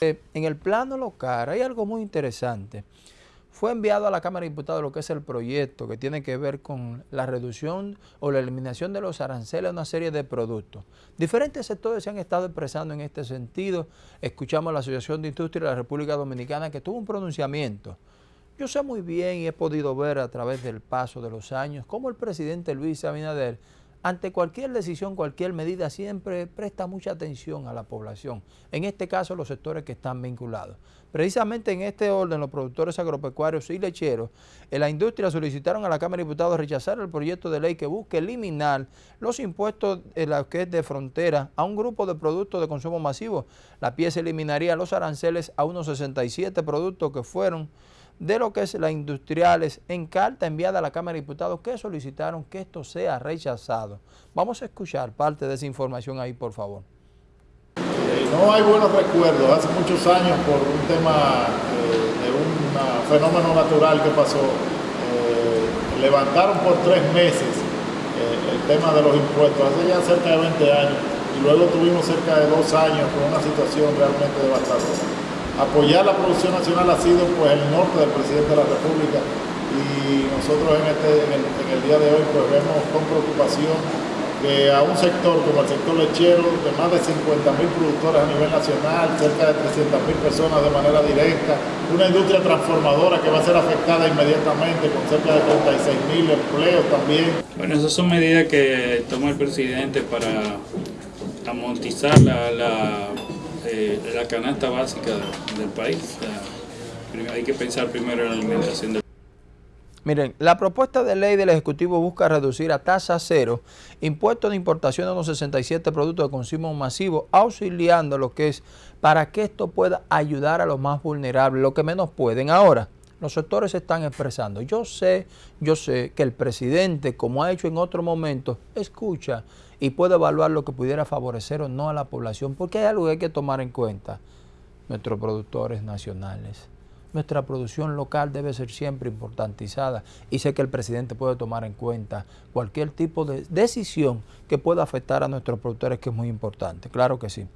Eh, en el plano local hay algo muy interesante. Fue enviado a la Cámara de Diputados lo que es el proyecto que tiene que ver con la reducción o la eliminación de los aranceles a una serie de productos. Diferentes sectores se han estado expresando en este sentido. Escuchamos a la Asociación de Industria de la República Dominicana que tuvo un pronunciamiento. Yo sé muy bien y he podido ver a través del paso de los años cómo el presidente Luis Abinader ante cualquier decisión, cualquier medida, siempre presta mucha atención a la población. En este caso, los sectores que están vinculados. Precisamente en este orden, los productores agropecuarios y lecheros en la industria solicitaron a la Cámara de Diputados rechazar el proyecto de ley que busque eliminar los impuestos en la que es de frontera a un grupo de productos de consumo masivo. La pieza eliminaría los aranceles a unos 67 productos que fueron de lo que es las industriales en carta enviada a la Cámara de Diputados que solicitaron que esto sea rechazado. Vamos a escuchar parte de esa información ahí, por favor. Eh, no hay buenos recuerdos. Hace muchos años, por un tema eh, de un fenómeno natural que pasó, eh, levantaron por tres meses el tema de los impuestos, hace ya cerca de 20 años, y luego tuvimos cerca de dos años con una situación realmente devastadora apoyar la producción nacional ha sido pues el norte del presidente de la República y nosotros en, este, en, el, día de hoy pues vemos con preocupación que a un sector como el sector lechero de más de 50 mil productores a nivel nacional, cerca de 300 mil personas de manera directa, una industria transformadora que va a ser afectada inmediatamente con cerca de 36 mil empleos también. Bueno, esas son medidas que toma el presidente para amortizar la eh, la canasta básica del país. hay que pensar primero en la alimentación del Miren, la propuesta de ley del Ejecutivo busca reducir a tasa cero impuestos de importación de unos 67 productos de consumo masivo, auxiliando lo que es para que esto pueda ayudar a los más vulnerables, lo que menos pueden. Ahora, los sectores se están expresando. Yo sé, yo sé que el presidente, como ha hecho en otros momentos, escucha y puede evaluar lo que pudiera favorecer o no a la población, porque hay algo que hay que tomar en cuenta. Nuestros productores nacionales, nuestra producción local debe ser siempre importantizada y sé que el presidente puede tomar en cuenta cualquier tipo de decisión que pueda afectar a nuestros productores, que es muy importante. Claro que sí.